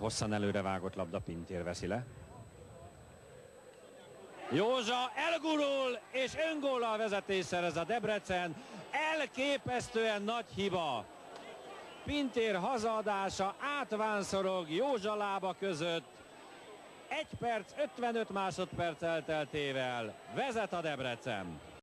Hosszan előre vágott labda, Pintér veszi le. Józsa elgurul, és öngóllal vezetés szerez a Debrecen. Elképesztően nagy hiba. Pintér hazadása átvánszorog Józsa lába között. 1 perc 55 másodperc elteltével vezet a Debrecen.